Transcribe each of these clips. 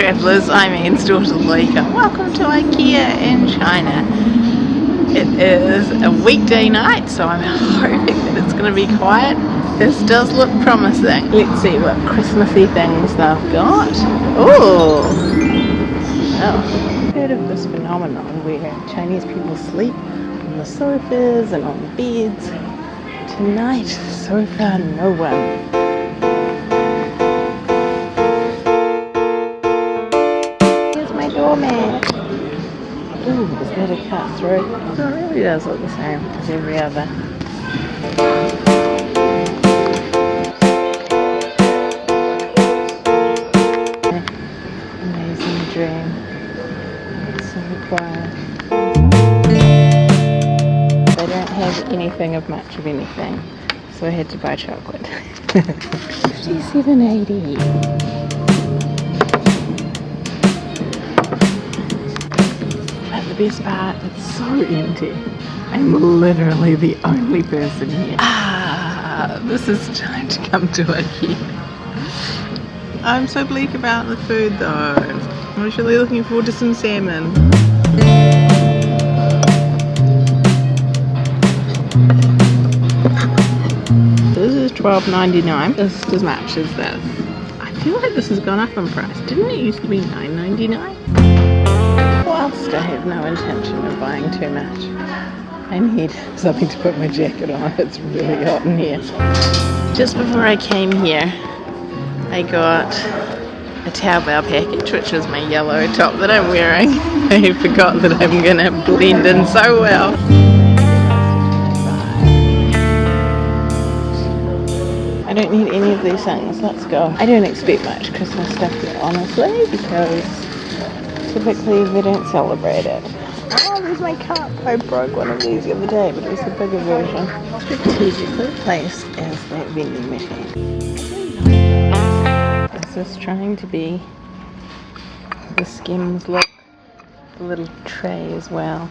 travellers, I'm Anne's daughter Loika. Uh, welcome to IKEA in China. It is a weekday night, so I'm hoping that it's going to be quiet. This does look promising. Let's see what Christmassy things they've got. Oh, well, heard of this phenomenon where Chinese people sleep on the sofas and on the beds. Tonight, so far, no one. That a cut through? So it really does look the same as every other. Amazing dream. It's so quiet. They don't have anything of much of anything, so I had to buy chocolate. 57.80. best part, it's so empty. I'm literally the only person here. Ah, this is time to come to a IKEA. I'm so bleak about the food though. I'm actually looking forward to some salmon. This is $12.99. Just as much as this. I feel like this has gone up in price. Didn't it used to be $9.99? Whilst I have no intention of buying too much, I need something to put my jacket on. It's really hot in here. Just before I came here, I got a Taobao package, which is my yellow top that I'm wearing. I forgot that I'm gonna blend in so well. I don't need any of these things. Let's go. I don't expect much Christmas stuff here, honestly, because Typically they don't celebrate it. Oh, there's my cup. I broke one of these the other day, but it was the bigger version. Strategically placed as that vending machine. This Is trying to be the Skims look? The little tray as well.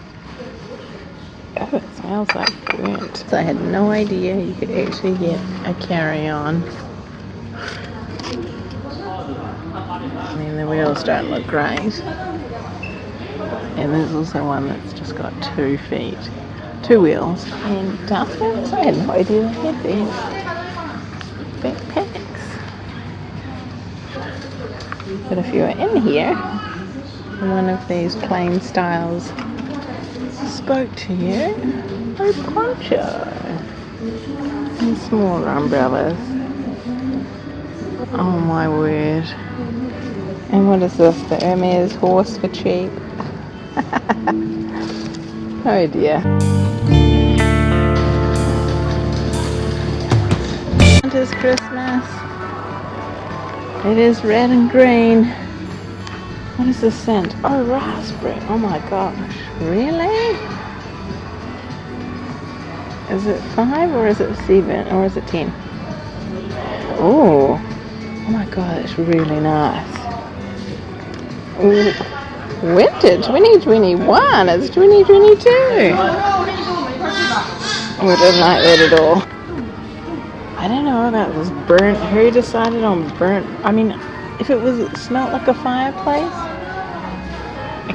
Oh, it smells like burnt. So I had no idea you could actually get a carry-on. I mean, the wheels don't look great. And there's also one that's just got two feet, two wheels. And uh, dustbins, I had no idea they had these. Backpacks. But if you're in here, one of these plain styles spoke to you, a poncho. And smaller umbrellas. Oh my word. And what is this? The Hermes horse for cheap. oh dear. Santa's Christmas. It is red and green. What is the scent? Oh, raspberry. Oh my gosh. Really? Is it five or is it seven or is it ten? Oh. Oh my god, it's really nice. Ooh. Winter 2021, it's 2022. We didn't like that at all. I don't know about this burnt. Who decided on burnt? I mean, if it was it smelled like a fireplace.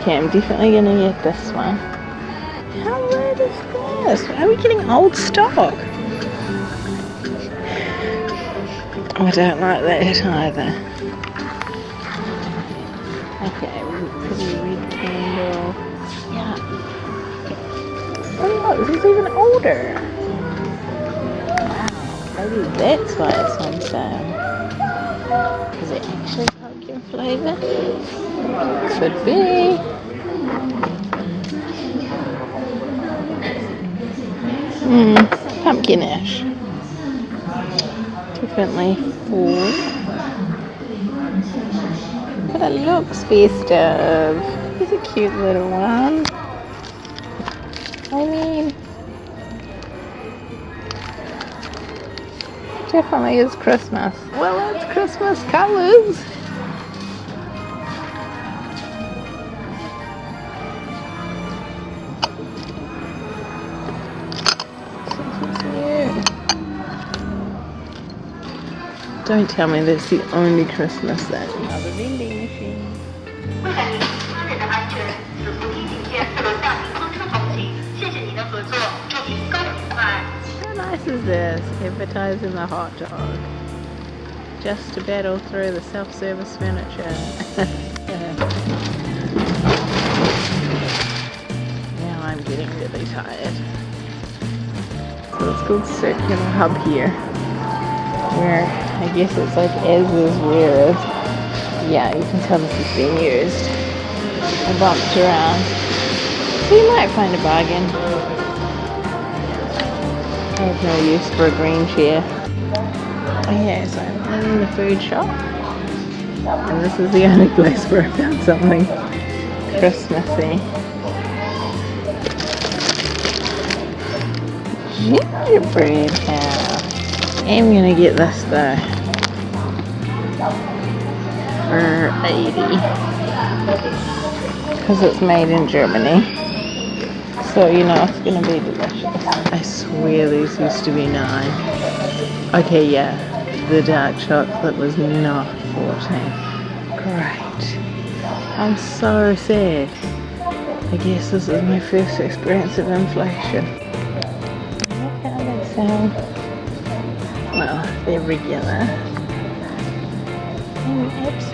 Okay, I'm definitely gonna get this one. How weird is this? Why are we getting old stock? I don't like that either. This is even older. Wow, maybe that's why it's on sale. Is it actually pumpkin flavor? Could be. Hmm, pumpkinish. Definitely full. But it looks festive. He's a cute little one. I mean, definitely is Christmas. Well, it's Christmas colors. Don't tell me that's the only Christmas that. Another vending machine. How nice is this? Advertising the hot dog. Just to battle through the self-service furniture. now I'm getting really tired. So it's called Circular Hub here. Where I guess it's like as is where is. Yeah, you can tell this has been used. I bumped around. So you might find a bargain. I have no use for a green chair. Oh yeah, so I'm in the food shop. And this is the only place where I found something Christmassy. Gingerbread house. I'm gonna get this though. For 80. Because it's made in Germany. So you know it's gonna be delicious. I swear these used to be nine. Okay, yeah, the dark chocolate was not 14. Great. I'm so sad. I guess this is my first experience of inflation. Look how they sound. Regular. And